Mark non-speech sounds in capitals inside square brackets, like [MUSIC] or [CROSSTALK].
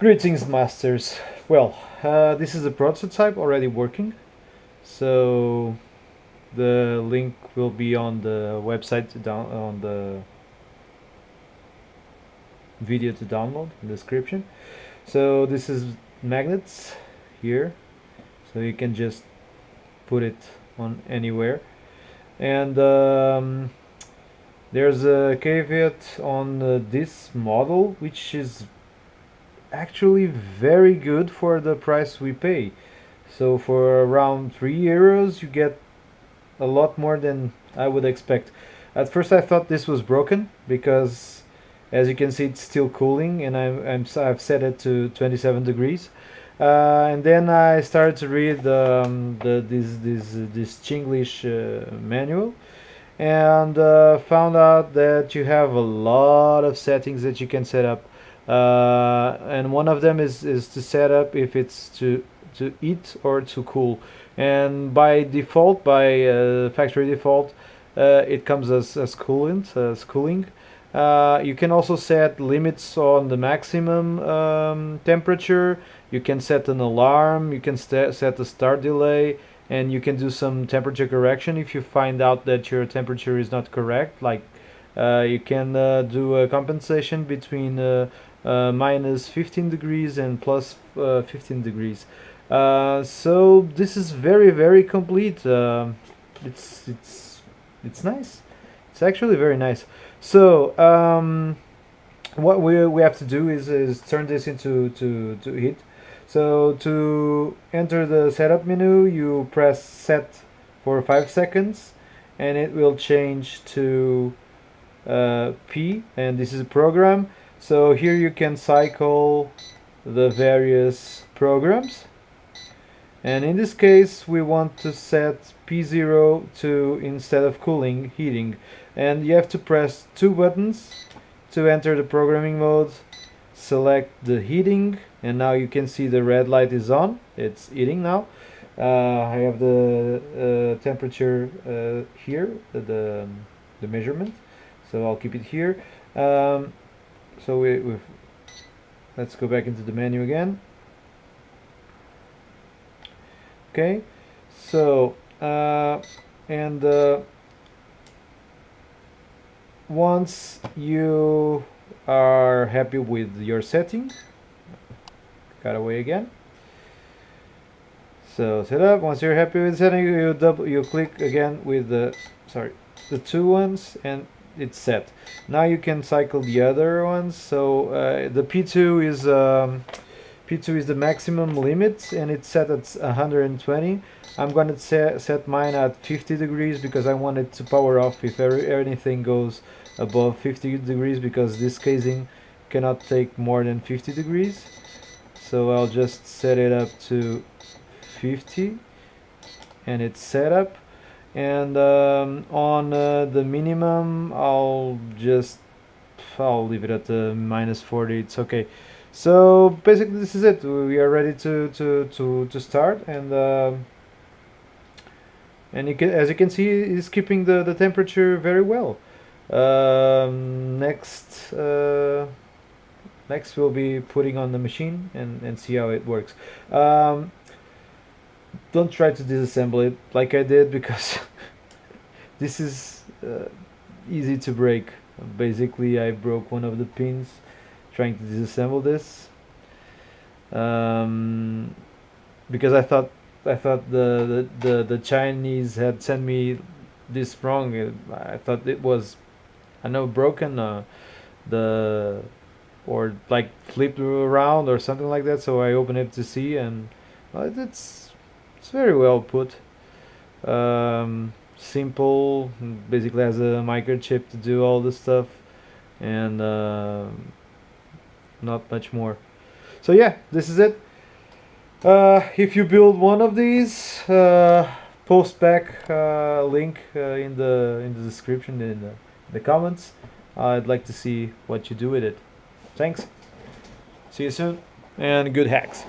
Greetings masters. Well, uh, this is a prototype already working. So the link will be on the website down on the video to download in the description. So this is magnets here. So you can just put it on anywhere. And um, there's a caveat on uh, this model which is actually very good for the price we pay. So for around 3 euros you get a lot more than I would expect. At first I thought this was broken because as you can see it's still cooling and I'm, I'm I've set it to 27 degrees. Uh, and then I started to read um, the this this this Chinglish uh, manual and uh, found out that you have a lot of settings that you can set up uh, and one of them is is to set up if it's to to eat or to cool. And by default by uh, factory default uh, it comes as, as coolant as cooling. Uh, you can also set limits on the maximum um, temperature. You can set an alarm. You can set a start delay. And you can do some temperature correction if you find out that your temperature is not correct. Like uh, you can do a compensation between uh, minus 15 degrees and plus, uh, 15 degrees. Uh, so this is very very complete. Uh, it's it's it's nice. It's actually very nice. So um, what we, we have to do is, is turn this into to, to heat. So to enter the setup menu you press set for 5 seconds and it will change to uh, P and this is a program so here you can cycle the various programs. And in this case we want to set P0 to instead of cooling heating. And you have to press two buttons to enter the programming mode. Select the heating and now you can see the red light is on. It's heating now. Uh, I have the uh, temperature uh, here the, the measurement. So I'll keep it here. Um, so we, we've let's go back into the menu again. Okay so uh, and uh, once you are happy with your setting cut away again. So set up. Once you're happy with setting you double you click again with the sorry the two ones and it's set. Now you can cycle the other ones. So uh, the P2 is um, P2 is the maximum limit and it's set at 120 I'm gonna set, set mine at 50 degrees because I want it to power off if anything goes above 50 degrees because this casing cannot take more than 50 degrees. So I'll just set it up to 50 and it's set up and um, on uh, the minimum I'll just I'll leave it at the minus 40 it's okay. So basically this is it. We are ready to to to, to start. And uh, and you can, as you can see it's keeping the the temperature very well. Um, next uh, next we'll be putting on the machine and and see how it works. Um, don't try to disassemble it like I did because [LAUGHS] this is uh, easy to break. Basically I broke one of the pins trying to disassemble this um, because I thought I thought the, the, the, the Chinese had sent me this wrong. I thought it was I know broken uh, the or like flipped around or something like that. So I opened it to see and well, it's it's very well put. Um, simple basically has a microchip to do all the stuff and uh, not much more. So yeah this is it. Uh, if you build one of these uh, post back uh, link uh, in the in the description in the, the comments. I'd like to see what you do with it. Thanks. See you soon and good hacks